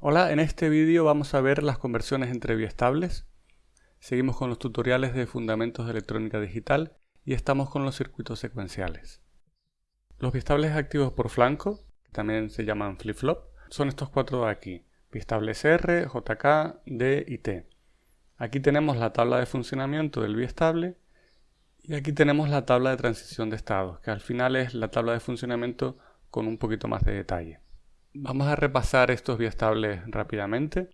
Hola, en este vídeo vamos a ver las conversiones entre biestables. Seguimos con los tutoriales de fundamentos de electrónica digital y estamos con los circuitos secuenciales. Los biestables activos por flanco, que también se llaman flip-flop, son estos cuatro de aquí. Biestables R, JK, D y T. Aquí tenemos la tabla de funcionamiento del biestable y aquí tenemos la tabla de transición de estados, que al final es la tabla de funcionamiento con un poquito más de detalle. Vamos a repasar estos biestables rápidamente.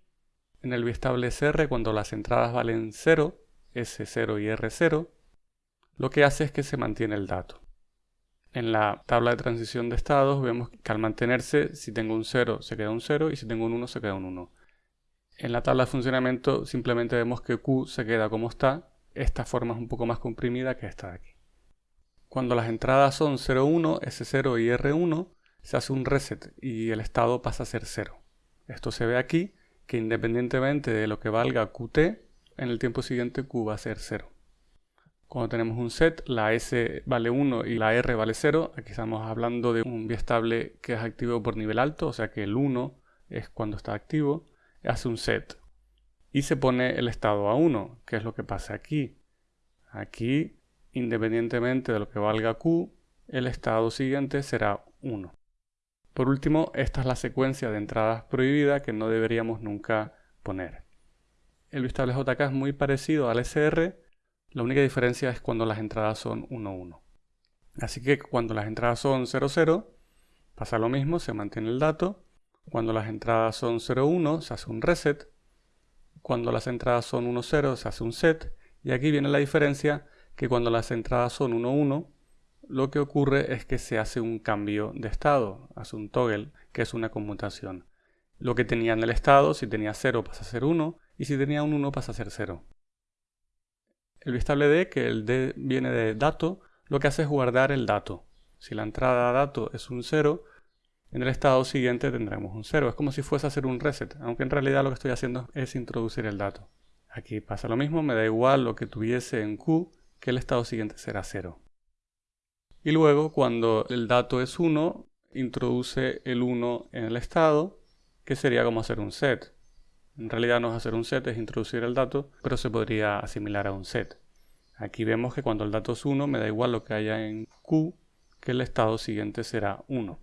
En el biestable SR, cuando las entradas valen 0, S0 y R0, lo que hace es que se mantiene el dato. En la tabla de transición de estados vemos que al mantenerse, si tengo un 0 se queda un 0 y si tengo un 1 se queda un 1. En la tabla de funcionamiento simplemente vemos que Q se queda como está. Esta forma es un poco más comprimida que esta de aquí. Cuando las entradas son 0, 1, S0 y R1, se hace un reset y el estado pasa a ser 0. Esto se ve aquí, que independientemente de lo que valga Qt, en el tiempo siguiente Q va a ser 0. Cuando tenemos un set, la S vale 1 y la R vale 0, aquí estamos hablando de un biestable que es activo por nivel alto, o sea que el 1 es cuando está activo, hace un set. Y se pone el estado a 1, que es lo que pasa aquí. Aquí, independientemente de lo que valga Q, el estado siguiente será 1. Por último, esta es la secuencia de entradas prohibidas que no deberíamos nunca poner. El biestable JK es muy parecido al SR, la única diferencia es cuando las entradas son 1, 1. Así que cuando las entradas son 0, 0, pasa lo mismo, se mantiene el dato. Cuando las entradas son 0, 1, se hace un reset. Cuando las entradas son 1, 0, se hace un set. Y aquí viene la diferencia que cuando las entradas son 1, 1, lo que ocurre es que se hace un cambio de estado, hace un toggle, que es una conmutación. Lo que tenía en el estado, si tenía 0 pasa a ser 1, y si tenía un 1 pasa a ser 0. El biestable D, que el D viene de dato, lo que hace es guardar el dato. Si la entrada a dato es un 0, en el estado siguiente tendremos un 0. Es como si fuese a hacer un reset, aunque en realidad lo que estoy haciendo es introducir el dato. Aquí pasa lo mismo, me da igual lo que tuviese en Q, que el estado siguiente será 0. Y luego, cuando el dato es 1, introduce el 1 en el estado, que sería como hacer un set. En realidad no es hacer un set, es introducir el dato, pero se podría asimilar a un set. Aquí vemos que cuando el dato es 1, me da igual lo que haya en Q, que el estado siguiente será 1.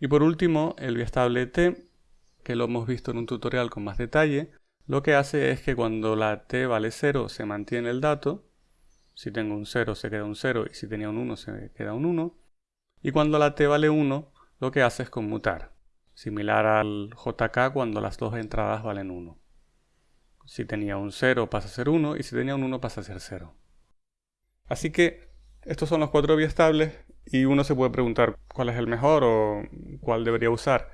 Y por último, el biestable t, que lo hemos visto en un tutorial con más detalle, lo que hace es que cuando la t vale 0 se mantiene el dato, si tengo un 0 se queda un 0 y si tenía un 1 se queda un 1. Y cuando la t vale 1, lo que hace es conmutar. Similar al JK cuando las dos entradas valen 1. Si tenía un 0 pasa a ser 1 y si tenía un 1 pasa a ser 0. Así que estos son los cuatro biestables y uno se puede preguntar cuál es el mejor o cuál debería usar.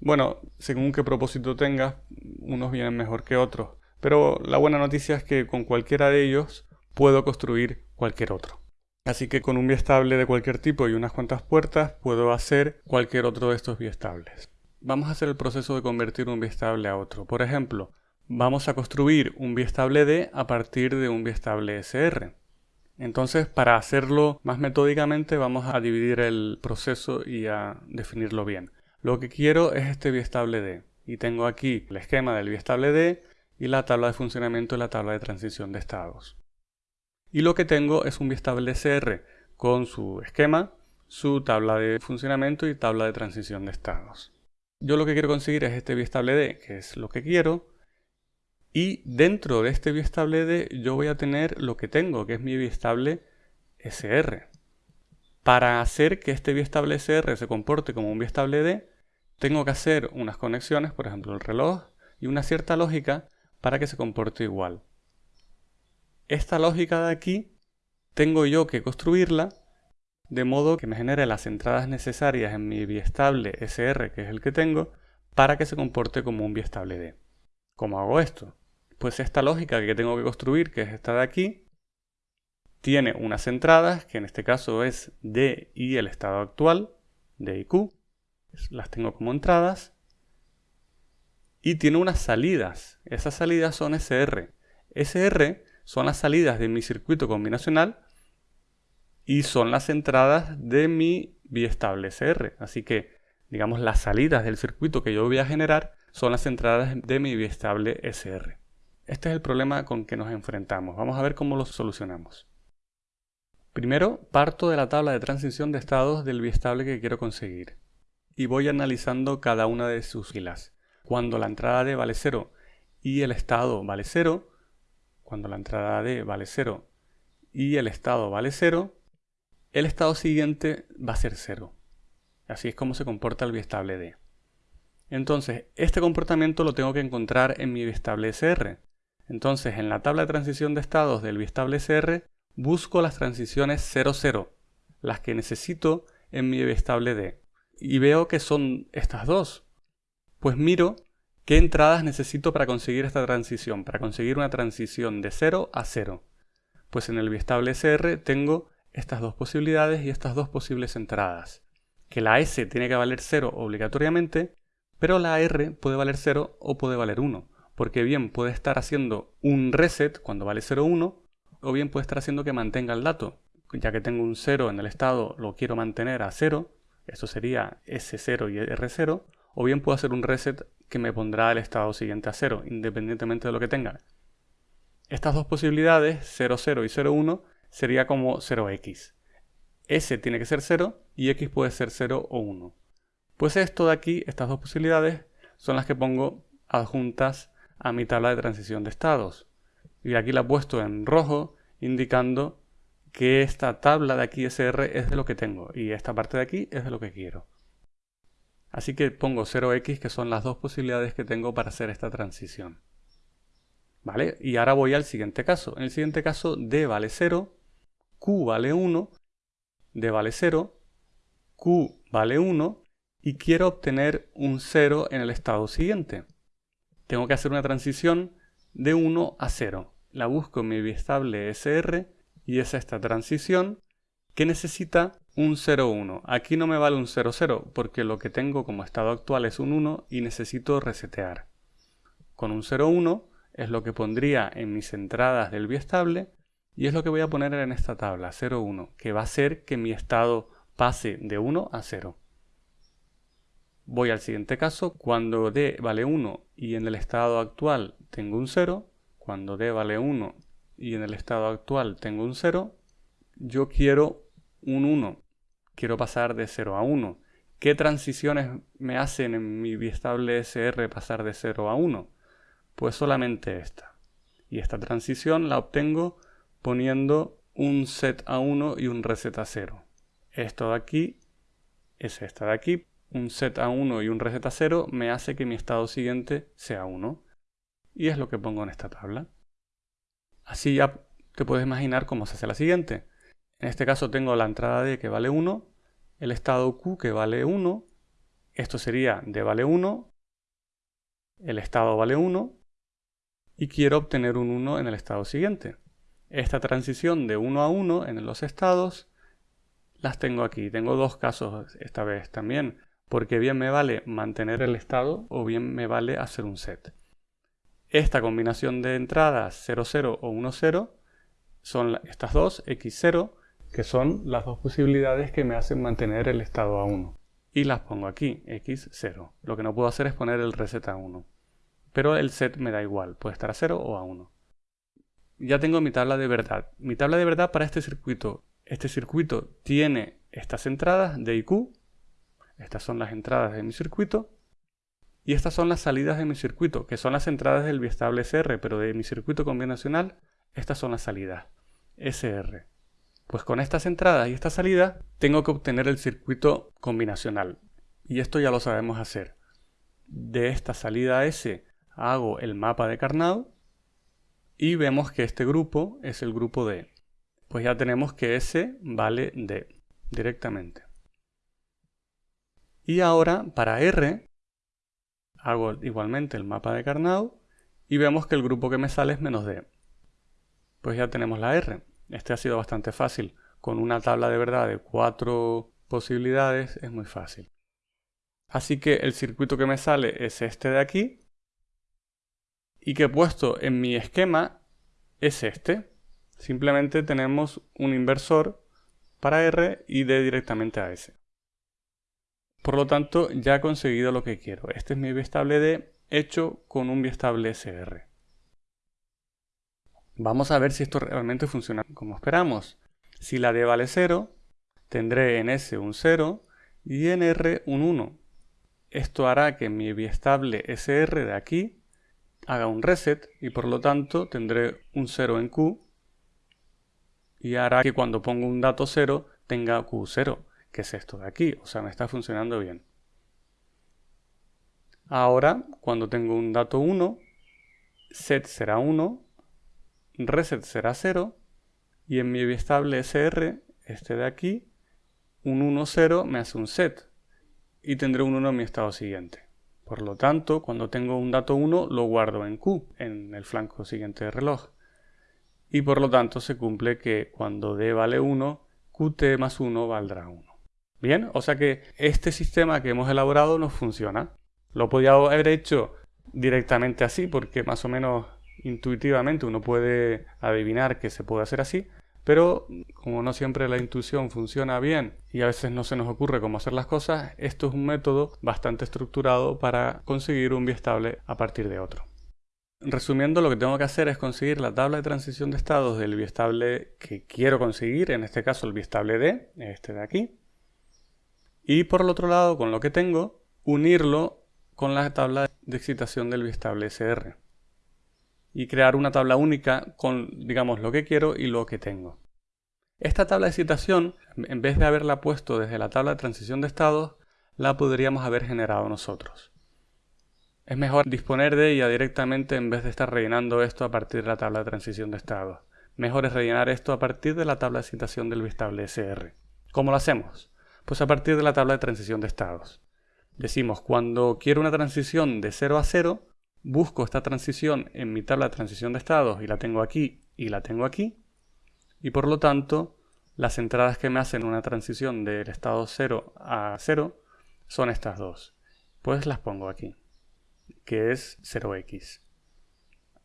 Bueno, según qué propósito tengas, unos vienen mejor que otros. Pero la buena noticia es que con cualquiera de ellos puedo construir cualquier otro. Así que con un biestable de cualquier tipo y unas cuantas puertas puedo hacer cualquier otro de estos biestables. Vamos a hacer el proceso de convertir un biestable a otro. Por ejemplo, vamos a construir un biestable D a partir de un biestable SR. Entonces, para hacerlo más metódicamente, vamos a dividir el proceso y a definirlo bien. Lo que quiero es este biestable D. Y tengo aquí el esquema del biestable D y la tabla de funcionamiento y la tabla de transición de estados. Y lo que tengo es un biestable SR con su esquema, su tabla de funcionamiento y tabla de transición de estados. Yo lo que quiero conseguir es este biestable D, que es lo que quiero, y dentro de este biestable D yo voy a tener lo que tengo, que es mi biestable SR. Para hacer que este biestable SR se comporte como un biestable D, tengo que hacer unas conexiones, por ejemplo el reloj, y una cierta lógica para que se comporte igual. Esta lógica de aquí tengo yo que construirla de modo que me genere las entradas necesarias en mi biestable SR, que es el que tengo, para que se comporte como un biestable D. ¿Cómo hago esto? Pues esta lógica que tengo que construir, que es esta de aquí, tiene unas entradas, que en este caso es D y el estado actual, D y Q, las tengo como entradas, y tiene unas salidas, esas salidas son SR. SR son las salidas de mi circuito combinacional y son las entradas de mi biestable SR. Así que digamos las salidas del circuito que yo voy a generar, son las entradas de mi biestable SR. Este es el problema con que nos enfrentamos. Vamos a ver cómo lo solucionamos. Primero, parto de la tabla de transición de estados del biestable que quiero conseguir y voy analizando cada una de sus filas. Cuando la entrada D vale 0 y el estado vale 0, cuando la entrada D vale 0 y el estado vale 0, el estado siguiente va a ser 0. Así es como se comporta el biestable D. Entonces, este comportamiento lo tengo que encontrar en mi biestable SR. Entonces, en la tabla de transición de estados del biestable SR, busco las transiciones 00, las que necesito en mi biestable D. Y veo que son estas dos. Pues miro qué entradas necesito para conseguir esta transición, para conseguir una transición de 0 a 0. Pues en el biestable SR tengo estas dos posibilidades y estas dos posibles entradas. Que la S tiene que valer 0 obligatoriamente, pero la R puede valer 0 o puede valer 1, porque bien puede estar haciendo un reset cuando vale 0, 1, o bien puede estar haciendo que mantenga el dato. Ya que tengo un 0 en el estado, lo quiero mantener a 0, eso sería S0 y R0, o bien puedo hacer un reset que me pondrá el estado siguiente a 0, independientemente de lo que tenga. Estas dos posibilidades, 00 y 01, sería como 0x. S tiene que ser 0 y x puede ser 0 o 1. Pues esto de aquí, estas dos posibilidades, son las que pongo adjuntas a mi tabla de transición de estados. Y aquí la he puesto en rojo, indicando que esta tabla de aquí SR es de lo que tengo y esta parte de aquí es de lo que quiero. Así que pongo 0x, que son las dos posibilidades que tengo para hacer esta transición. ¿Vale? Y ahora voy al siguiente caso. En el siguiente caso, D vale 0, Q vale 1, D vale 0, Q vale 1 y quiero obtener un 0 en el estado siguiente. Tengo que hacer una transición de 1 a 0. La busco en mi biestable SR y es esta transición que necesita un 0,1. Aquí no me vale un 0,0 porque lo que tengo como estado actual es un 1 y necesito resetear. Con un 0,1 es lo que pondría en mis entradas del biestable y es lo que voy a poner en esta tabla, 0,1, que va a hacer que mi estado pase de 1 a 0. Voy al siguiente caso, cuando d vale 1 y en el estado actual tengo un 0, cuando d vale 1 y en el estado actual tengo un 0, yo quiero un 1. Quiero pasar de 0 a 1. ¿Qué transiciones me hacen en mi biestable SR pasar de 0 a 1? Pues solamente esta. Y esta transición la obtengo poniendo un set a 1 y un reset a 0. Esto de aquí es esta de aquí. Un set a 1 y un reset a 0 me hace que mi estado siguiente sea 1. Y es lo que pongo en esta tabla. Así ya te puedes imaginar cómo se hace la siguiente. En este caso tengo la entrada D que vale 1, el estado Q que vale 1, esto sería D vale 1, el estado vale 1 y quiero obtener un 1 en el estado siguiente. Esta transición de 1 a 1 en los estados las tengo aquí. Tengo dos casos esta vez también, porque bien me vale mantener el estado o bien me vale hacer un set. Esta combinación de entradas 00 o 10 son estas dos, x0 que son las dos posibilidades que me hacen mantener el estado a 1. Y las pongo aquí, x0. Lo que no puedo hacer es poner el reset a 1. Pero el set me da igual, puede estar a 0 o a 1. Ya tengo mi tabla de verdad. Mi tabla de verdad para este circuito. Este circuito tiene estas entradas de y q. Estas son las entradas de mi circuito. Y estas son las salidas de mi circuito, que son las entradas del biestable SR, pero de mi circuito combinacional, estas son las salidas. SR. Pues con estas entradas y esta salida tengo que obtener el circuito combinacional. Y esto ya lo sabemos hacer. De esta salida S hago el mapa de Carnot y vemos que este grupo es el grupo D. Pues ya tenemos que S vale D directamente. Y ahora para R hago igualmente el mapa de Carnot y vemos que el grupo que me sale es menos D. Pues ya tenemos la R. Este ha sido bastante fácil. Con una tabla de verdad de cuatro posibilidades es muy fácil. Así que el circuito que me sale es este de aquí. Y que puesto en mi esquema es este. Simplemente tenemos un inversor para R y D directamente a S. Por lo tanto, ya he conseguido lo que quiero. Este es mi biestable D hecho con un biestable SR. Vamos a ver si esto realmente funciona como esperamos. Si la D vale 0, tendré en S un 0 y en R un 1. Esto hará que mi biestable SR de aquí haga un reset y por lo tanto tendré un 0 en Q y hará que cuando pongo un dato 0 tenga Q0, que es esto de aquí, o sea, me está funcionando bien. Ahora, cuando tengo un dato 1, set será 1, reset será 0 y en mi biestable SR, este de aquí, un 1, 0 me hace un set y tendré un 1 en mi estado siguiente. Por lo tanto, cuando tengo un dato 1 lo guardo en Q, en el flanco siguiente del reloj. Y por lo tanto se cumple que cuando D vale 1, Qt más 1 valdrá 1. Bien, o sea que este sistema que hemos elaborado nos funciona. Lo podía haber hecho directamente así porque más o menos intuitivamente uno puede adivinar que se puede hacer así, pero como no siempre la intuición funciona bien y a veces no se nos ocurre cómo hacer las cosas, esto es un método bastante estructurado para conseguir un biestable a partir de otro. Resumiendo, lo que tengo que hacer es conseguir la tabla de transición de estados del biestable que quiero conseguir, en este caso el biestable D, este de aquí. Y por el otro lado, con lo que tengo, unirlo con la tabla de excitación del biestable SR y crear una tabla única con, digamos, lo que quiero y lo que tengo. Esta tabla de citación, en vez de haberla puesto desde la tabla de transición de estados, la podríamos haber generado nosotros. Es mejor disponer de ella directamente en vez de estar rellenando esto a partir de la tabla de transición de estados. Mejor es rellenar esto a partir de la tabla de citación del bistable SR. ¿Cómo lo hacemos? Pues a partir de la tabla de transición de estados. Decimos, cuando quiero una transición de 0 a 0, busco esta transición en mi tabla de transición de estados y la tengo aquí y la tengo aquí. Y por lo tanto, las entradas que me hacen una transición del estado 0 a 0 son estas dos. Pues las pongo aquí, que es 0x.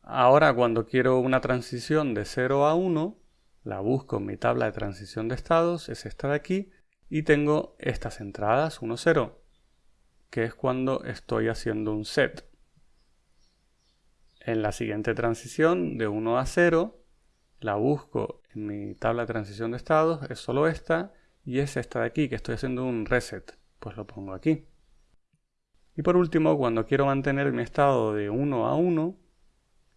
Ahora cuando quiero una transición de 0 a 1, la busco en mi tabla de transición de estados, es esta de aquí, y tengo estas entradas 1, 0, que es cuando estoy haciendo un set. En la siguiente transición, de 1 a 0, la busco en mi tabla de transición de estados, es solo esta, y es esta de aquí, que estoy haciendo un reset. Pues lo pongo aquí. Y por último, cuando quiero mantener mi estado de 1 a 1,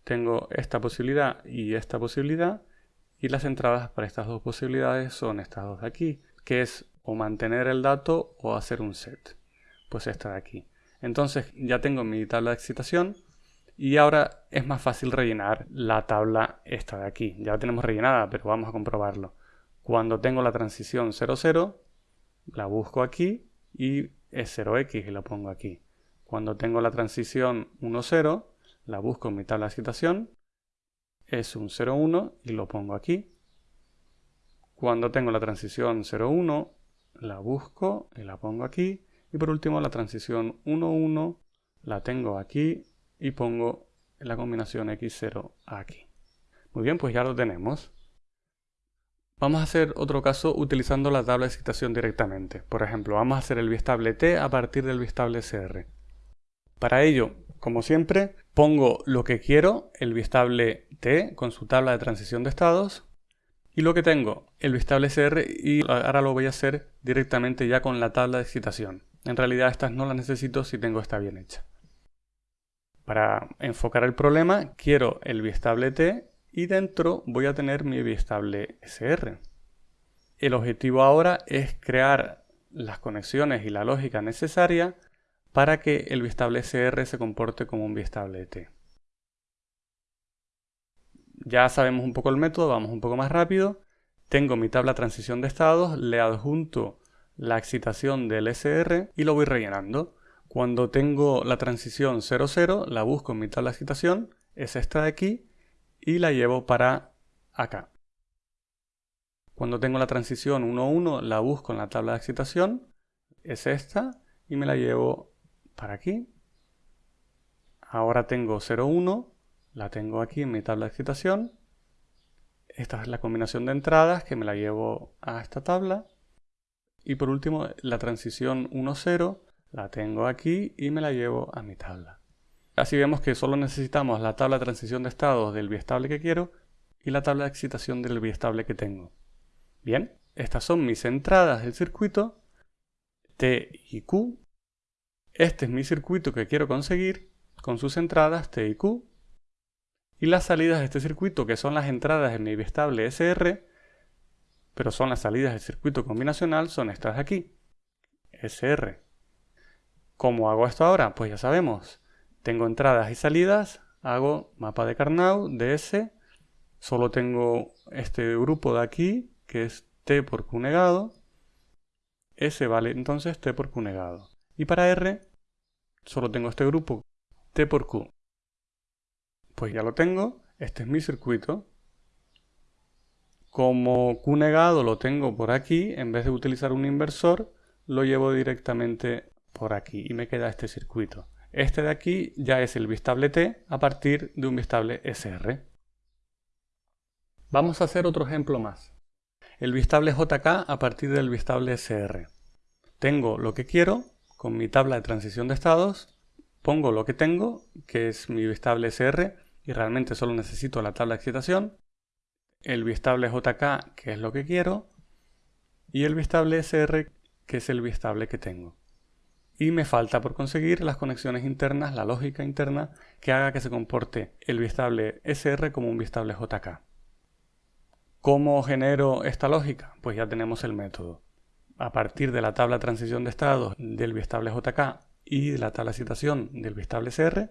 tengo esta posibilidad y esta posibilidad, y las entradas para estas dos posibilidades son estas dos de aquí, que es o mantener el dato o hacer un set. Pues esta de aquí. Entonces ya tengo mi tabla de excitación, y ahora es más fácil rellenar la tabla esta de aquí. Ya la tenemos rellenada, pero vamos a comprobarlo. Cuando tengo la transición 00, la busco aquí y es 0x y lo pongo aquí. Cuando tengo la transición 10, la busco en mi tabla de citación, es un 01 y lo pongo aquí. Cuando tengo la transición 01, la busco y la pongo aquí. Y por último la transición 11 la tengo aquí y pongo la combinación x0 aquí. Muy bien, pues ya lo tenemos. Vamos a hacer otro caso utilizando la tabla de excitación directamente. Por ejemplo, vamos a hacer el bistable t a partir del bistable cr. Para ello, como siempre, pongo lo que quiero, el bistable t con su tabla de transición de estados, y lo que tengo, el bistable cr, y ahora lo voy a hacer directamente ya con la tabla de excitación. En realidad estas no las necesito si tengo esta bien hecha. Para enfocar el problema, quiero el biestable T y dentro voy a tener mi biestable SR. El objetivo ahora es crear las conexiones y la lógica necesaria para que el biestable SR se comporte como un biestable T. Ya sabemos un poco el método, vamos un poco más rápido. Tengo mi tabla transición de estados, le adjunto la excitación del SR y lo voy rellenando. Cuando tengo la transición 00, la busco en mi tabla de excitación, es esta de aquí, y la llevo para acá. Cuando tengo la transición 11, la busco en la tabla de excitación, es esta, y me la llevo para aquí. Ahora tengo 01, la tengo aquí en mi tabla de excitación. Esta es la combinación de entradas que me la llevo a esta tabla. Y por último, la transición 1.0 la tengo aquí y me la llevo a mi tabla. Así vemos que solo necesitamos la tabla de transición de estados del biestable que quiero y la tabla de excitación del biestable que tengo. Bien, estas son mis entradas del circuito T y Q. Este es mi circuito que quiero conseguir con sus entradas T y Q. Y las salidas de este circuito, que son las entradas de mi biestable SR, pero son las salidas del circuito combinacional, son estas de aquí. SR. ¿Cómo hago esto ahora? Pues ya sabemos. Tengo entradas y salidas, hago mapa de Carnot de S, solo tengo este grupo de aquí, que es T por Q negado, S vale entonces T por Q negado. Y para R, solo tengo este grupo, T por Q. Pues ya lo tengo, este es mi circuito. Como Q negado lo tengo por aquí, en vez de utilizar un inversor, lo llevo directamente por aquí y me queda este circuito. Este de aquí ya es el bistable T a partir de un bistable SR. Vamos a hacer otro ejemplo más. El bistable JK a partir del bistable SR. Tengo lo que quiero con mi tabla de transición de estados, pongo lo que tengo, que es mi bistable SR, y realmente solo necesito la tabla de excitación, el bistable JK, que es lo que quiero, y el bistable SR, que es el bistable que tengo y me falta por conseguir las conexiones internas, la lógica interna que haga que se comporte el bistable SR como un bistable JK. ¿Cómo genero esta lógica? Pues ya tenemos el método. A partir de la tabla transición de estados del bistable JK y de la tabla citación del bistable SR,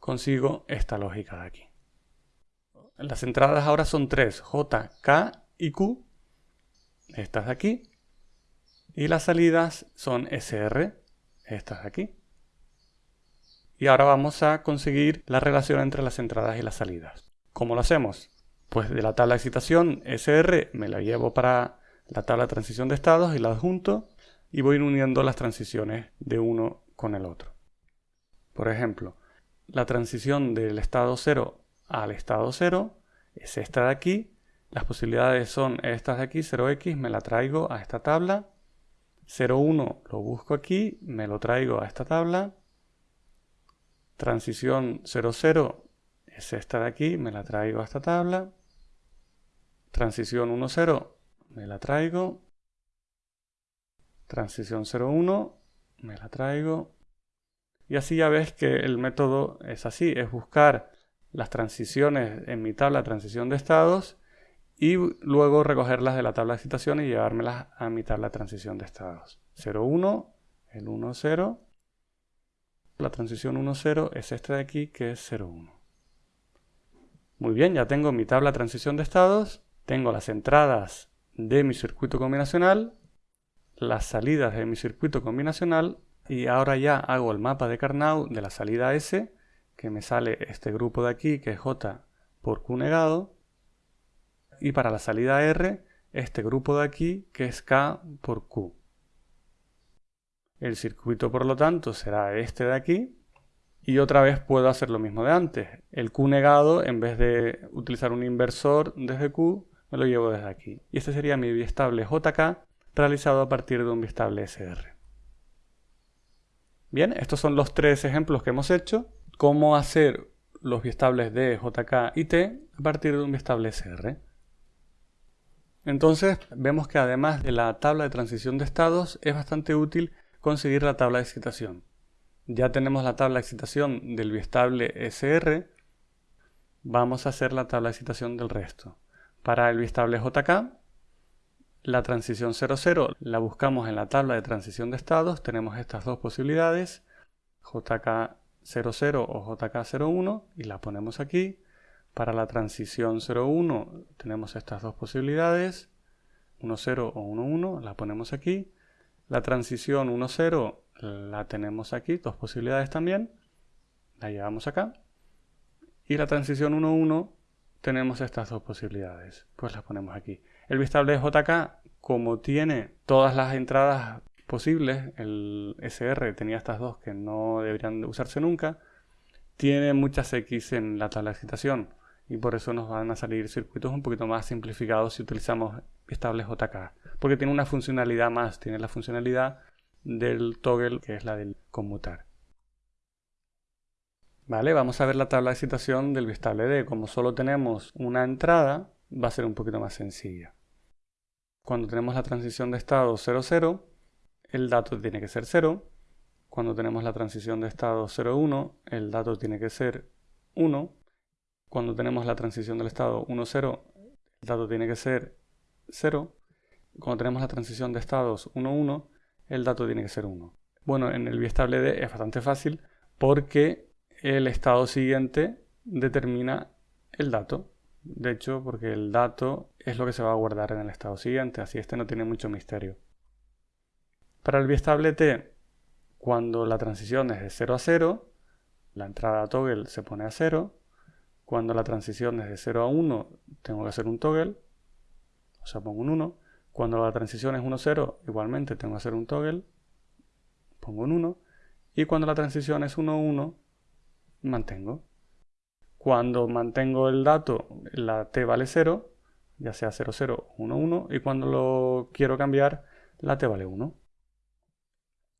consigo esta lógica de aquí. Las entradas ahora son tres, J, K y Q. Estas de aquí y las salidas son SR, estas de aquí. Y ahora vamos a conseguir la relación entre las entradas y las salidas. ¿Cómo lo hacemos? Pues de la tabla de excitación SR me la llevo para la tabla de transición de estados y la adjunto y voy uniendo las transiciones de uno con el otro. Por ejemplo, la transición del estado 0 al estado 0 es esta de aquí. Las posibilidades son estas de aquí, 0x, me la traigo a esta tabla 0,1 lo busco aquí, me lo traigo a esta tabla. Transición 0,0 es esta de aquí, me la traigo a esta tabla. Transición 1,0 me la traigo. Transición 0,1 me la traigo. Y así ya ves que el método es así, es buscar las transiciones en mi tabla transición de estados y luego recogerlas de la tabla de citación y llevármelas a mi tabla de transición de estados. 0,1, el 1,0. La transición 1,0 es esta de aquí que es 0,1. Muy bien, ya tengo mi tabla de transición de estados, tengo las entradas de mi circuito combinacional, las salidas de mi circuito combinacional y ahora ya hago el mapa de Carnot de la salida S, que me sale este grupo de aquí que es J por Q negado, y para la salida R este grupo de aquí que es K por Q. El circuito por lo tanto será este de aquí y otra vez puedo hacer lo mismo de antes. El Q negado en vez de utilizar un inversor desde Q me lo llevo desde aquí. Y este sería mi biestable JK realizado a partir de un biestable SR. Bien, estos son los tres ejemplos que hemos hecho. Cómo hacer los biestables de JK y T a partir de un biestable SR. Entonces vemos que además de la tabla de transición de estados es bastante útil conseguir la tabla de excitación. Ya tenemos la tabla de excitación del biestable SR, vamos a hacer la tabla de excitación del resto. Para el biestable JK, la transición 00 la buscamos en la tabla de transición de estados, tenemos estas dos posibilidades, JK00 o JK01 y la ponemos aquí. Para la transición 0,1 tenemos estas dos posibilidades, 1,0 o 1,1, la ponemos aquí. La transición 1,0 la tenemos aquí, dos posibilidades también, la llevamos acá. Y la transición 1,1 tenemos estas dos posibilidades, pues las ponemos aquí. El bistable de JK, como tiene todas las entradas posibles, el SR tenía estas dos que no deberían usarse nunca, tiene muchas X en la tabla de excitación y por eso nos van a salir circuitos un poquito más simplificados si utilizamos estables JK, porque tiene una funcionalidad más, tiene la funcionalidad del toggle que es la del conmutar. Vale, vamos a ver la tabla de citación del bistable D. Como solo tenemos una entrada, va a ser un poquito más sencilla. Cuando tenemos la transición de estado 00, el dato tiene que ser 0. Cuando tenemos la transición de estado 01, el dato tiene que ser 1. Cuando tenemos la transición del estado 10, el dato tiene que ser 0. Cuando tenemos la transición de estados 11, el dato tiene que ser 1. Bueno, en el bistable D es bastante fácil porque el estado siguiente determina el dato. De hecho, porque el dato es lo que se va a guardar en el estado siguiente, así este no tiene mucho misterio. Para el bistable T, cuando la transición es de 0 a 0, la entrada toggle se pone a 0. Cuando la transición es de 0 a 1, tengo que hacer un toggle, o sea, pongo un 1. Cuando la transición es 1 a 0, igualmente tengo que hacer un toggle, pongo un 1. Y cuando la transición es 1 a 1, mantengo. Cuando mantengo el dato, la t vale 0, ya sea 0, 0, 1, 1, y cuando lo quiero cambiar, la t vale 1.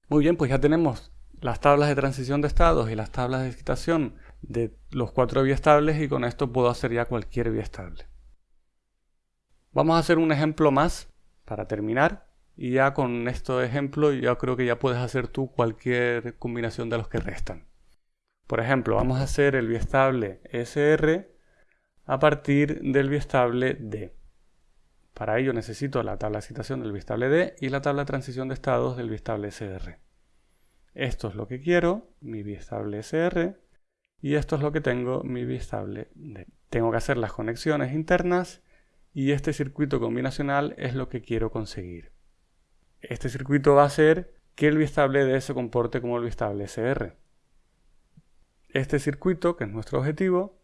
Muy bien, pues ya tenemos las tablas de transición de estados y las tablas de excitación de los cuatro biestables y con esto puedo hacer ya cualquier biestable. Vamos a hacer un ejemplo más para terminar y ya con este ejemplo yo creo que ya puedes hacer tú cualquier combinación de los que restan. Por ejemplo, vamos a hacer el biestable SR a partir del biestable D. Para ello necesito la tabla de excitación del biestable D y la tabla de transición de estados del biestable SR. Esto es lo que quiero, mi biestable SR, y esto es lo que tengo, mi biestable D. Tengo que hacer las conexiones internas y este circuito combinacional es lo que quiero conseguir. Este circuito va a hacer que el biestable D se comporte como el biestable SR. Este circuito, que es nuestro objetivo,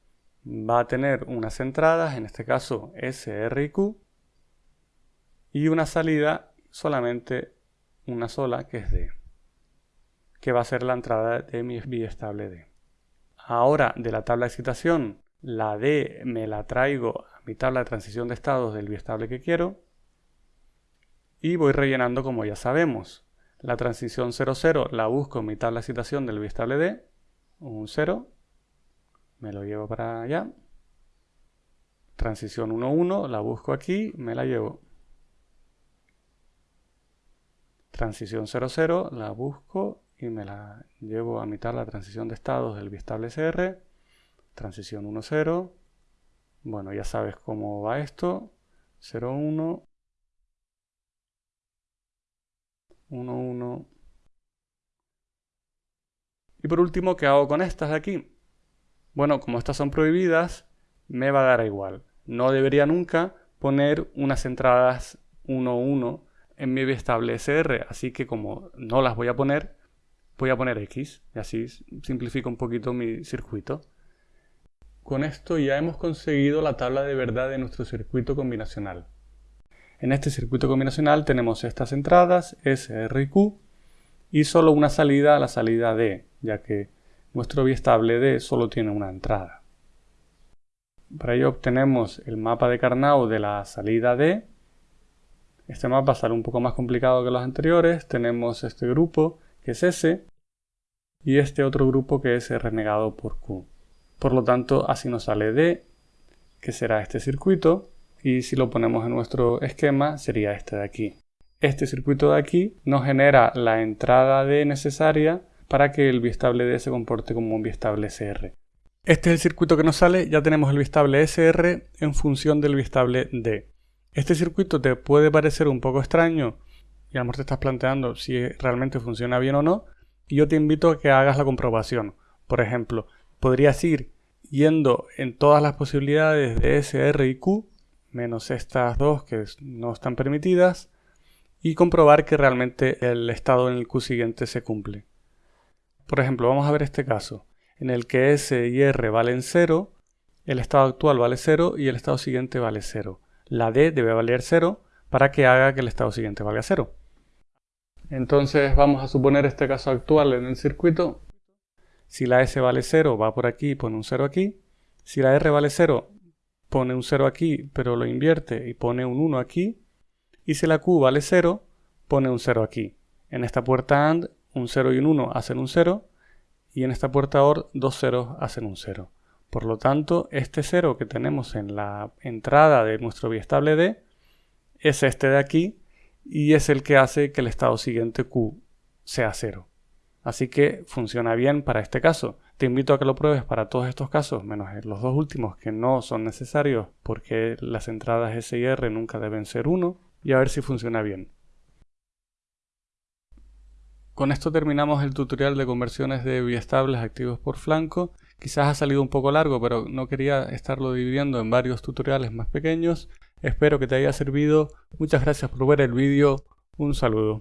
va a tener unas entradas, en este caso SR y Q, y una salida solamente una sola, que es D, que va a ser la entrada de mi biestable D. Ahora, de la tabla de excitación, la D me la traigo a mi tabla de transición de estados del biestable que quiero, y voy rellenando como ya sabemos. La transición 00 la busco en mi tabla de excitación del biestable D, un 0, me lo llevo para allá. Transición 1, 1, la busco aquí, me la llevo. Transición 0, 0, la busco y me la llevo a mitad la transición de estados del bistable CR. Transición 1, 0. Bueno, ya sabes cómo va esto. 0, 1. 1, 1. Y por último, ¿qué hago con estas de aquí? Bueno, como estas son prohibidas, me va a dar igual. No debería nunca poner unas entradas 1, 1 en mi estable SR, así que como no las voy a poner, voy a poner X, y así simplifico un poquito mi circuito. Con esto ya hemos conseguido la tabla de verdad de nuestro circuito combinacional. En este circuito combinacional tenemos estas entradas, SR y Q, y solo una salida, la salida D, ya que nuestro biestable D solo tiene una entrada. Para ello obtenemos el mapa de Carnot de la salida D. Este mapa sale un poco más complicado que los anteriores. Tenemos este grupo que es S y este otro grupo que es renegado por Q. Por lo tanto, así nos sale D, que será este circuito, y si lo ponemos en nuestro esquema sería este de aquí. Este circuito de aquí nos genera la entrada D necesaria para que el bistable D se comporte como un bistable SR. Este es el circuito que nos sale, ya tenemos el bistable SR en función del bistable D. Este circuito te puede parecer un poco extraño y a lo mejor te estás planteando si realmente funciona bien o no, y yo te invito a que hagas la comprobación. Por ejemplo, podrías ir yendo en todas las posibilidades de SR y Q, menos estas dos que no están permitidas, y comprobar que realmente el estado en el Q siguiente se cumple. Por ejemplo, vamos a ver este caso, en el que S y R valen 0, el estado actual vale 0 y el estado siguiente vale 0. La D debe valer 0 para que haga que el estado siguiente valga 0. Entonces vamos a suponer este caso actual en el circuito. Si la S vale 0, va por aquí y pone un 0 aquí. Si la R vale 0, pone un 0 aquí, pero lo invierte y pone un 1 aquí. Y si la Q vale 0, pone un 0 aquí. En esta puerta AND, un 0 y un 1 hacen un 0. Y en esta puerta OR, dos ceros hacen un 0. Por lo tanto, este 0 que tenemos en la entrada de nuestro biestable D es este de aquí y es el que hace que el estado siguiente Q sea 0. Así que funciona bien para este caso. Te invito a que lo pruebes para todos estos casos, menos los dos últimos que no son necesarios porque las entradas S y R nunca deben ser 1 y a ver si funciona bien. Con esto terminamos el tutorial de conversiones de biestables activos por flanco. Quizás ha salido un poco largo, pero no quería estarlo dividiendo en varios tutoriales más pequeños. Espero que te haya servido. Muchas gracias por ver el vídeo. Un saludo.